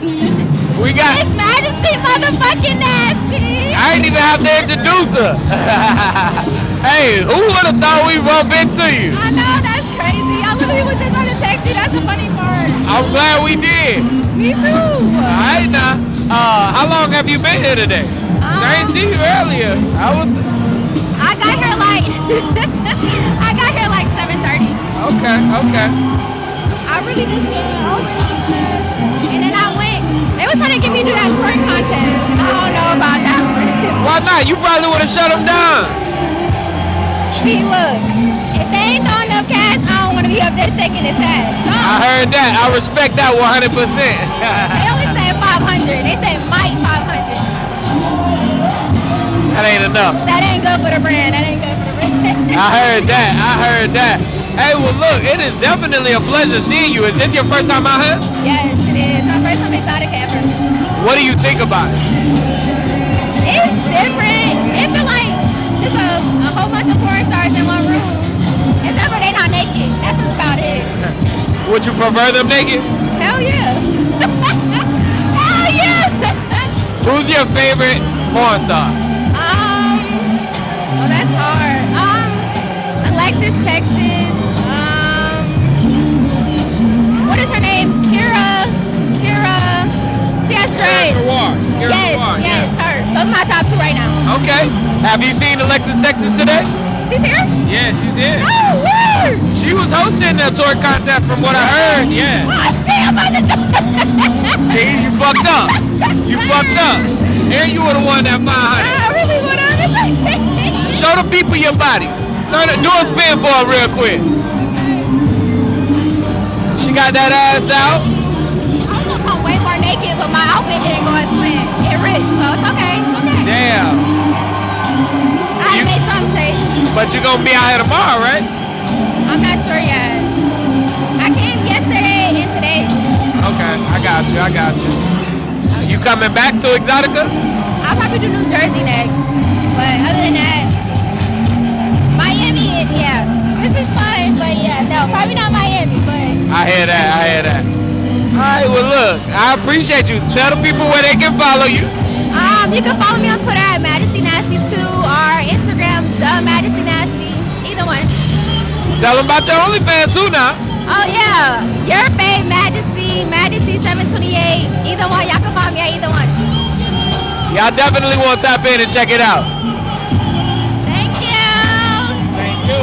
We got. It's Majesty motherfucking nasty. I ain't even have to introduce her. hey, who would have thought we bump into you? I know that's crazy. I literally was just to text you. That's the funny part. I'm glad we did. Me too. All right now. Uh, how long have you been here today? I didn't see you earlier. I was I got here like I got here like 7:30. okay. Okay. I really just uh, was trying to get me to do that contest. I don't know about that one. Why not? You probably would have shut them down. See, look, if they ain't throwing enough cash, I don't want to be up there shaking his head. So I heard that. I respect that 100. percent they only said 500. They said might 500. That ain't enough. That ain't good for the brand. That ain't good for the brand. I heard that. I heard that. Hey, well, look, it is definitely a pleasure seeing you. Is this your first time out here? yes, What do you think about it? It's different. It feel like just a, a whole bunch of porn stars in one room. Except for they not naked. That's just about it. Would you prefer them naked? Hell yeah. Hell yeah. Who's your favorite porn star? Okay. Have you seen Alexis Texas today? She's here? Yeah, she's here. Oh, word! She was hosting the tour contest from what I heard. Yeah. Oh, on the See, you fucked up. You fucked up. And you were the one that mind. I really want to. Show the people your body. Turn it, do a spin for her real quick. She got that ass out. But you're gonna be out here tomorrow, right? I'm not sure yet. I came yesterday and today. Okay, I got you. I got you. You coming back to Exotica? I'll probably do New Jersey next. But other than that, Miami, is- yeah. This is fun, but yeah, no, probably not Miami, but I hear that. I hear that. All right. Well, look, I appreciate you. Tell the people where they can follow you. um, you can follow me on Twitter at Majesty Tell them about your OnlyFans too now. Oh yeah, your babe Majesty, Majesty 728. Either one, y'all can find me at either one. Y'all definitely want to tap in and check it out.